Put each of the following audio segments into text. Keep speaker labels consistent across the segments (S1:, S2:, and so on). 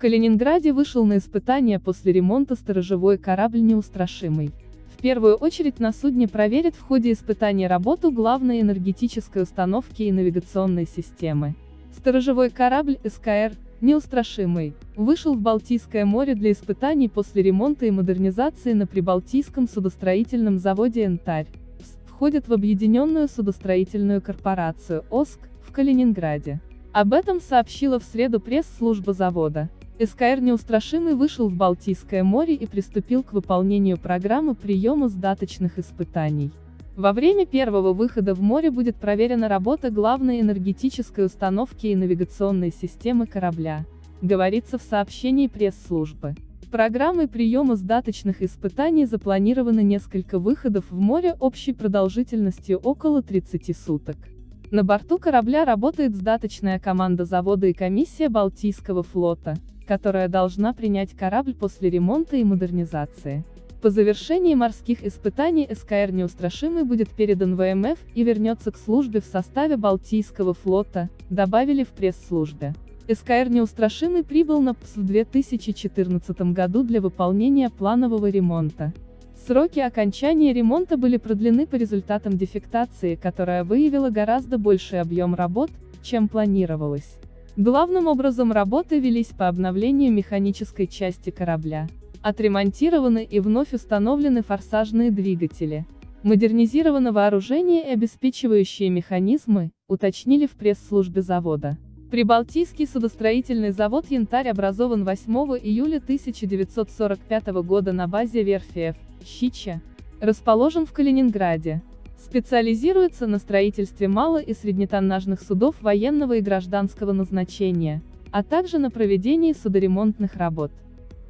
S1: Калининграде вышел на испытание после ремонта сторожевой корабль «Неустрашимый». В первую очередь на судне проверят в ходе испытаний работу главной энергетической установки и навигационной системы. Сторожевой корабль СКР «Неустрашимый» вышел в Балтийское море для испытаний после ремонта и модернизации на Прибалтийском судостроительном заводе «Янтарь». Входит в Объединенную судостроительную корпорацию «ОСК» в Калининграде. Об этом сообщила в среду пресс-служба завода. СКР «Неустрашимый» вышел в Балтийское море и приступил к выполнению программы приема сдаточных испытаний. Во время первого выхода в море будет проверена работа главной энергетической установки и навигационной системы корабля, говорится в сообщении пресс-службы. Программой приема сдаточных испытаний запланировано несколько выходов в море общей продолжительностью около 30 суток. На борту корабля работает сдаточная команда завода и комиссия Балтийского флота, которая должна принять корабль после ремонта и модернизации. По завершении морских испытаний СКР «Неустрашимый» будет передан ВМФ и вернется к службе в составе Балтийского флота, добавили в пресс-службе. СКР «Неустрашимый» прибыл на ПС в 2014 году для выполнения планового ремонта. Сроки окончания ремонта были продлены по результатам дефектации, которая выявила гораздо больший объем работ, чем планировалось. Главным образом работы велись по обновлению механической части корабля. Отремонтированы и вновь установлены форсажные двигатели. Модернизировано вооружение и обеспечивающие механизмы, уточнили в пресс-службе завода. Прибалтийский судостроительный завод «Янтарь» образован 8 июля 1945 года на базе верфи Ф. Щича. Расположен в Калининграде. Специализируется на строительстве мало- и среднетоннажных судов военного и гражданского назначения, а также на проведении судоремонтных работ.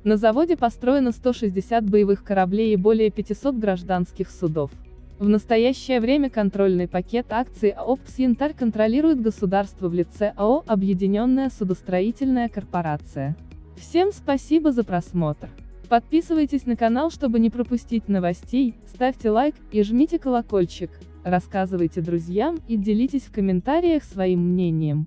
S1: На заводе построено 160 боевых кораблей и более 500 гражданских судов. В настоящее время контрольный пакет акций АО «ПС Янтарь» контролирует государство в лице АО «Объединенная судостроительная корпорация». Всем спасибо за просмотр. Подписывайтесь на канал, чтобы не пропустить новостей, ставьте лайк и жмите колокольчик, рассказывайте друзьям и делитесь в комментариях своим мнением.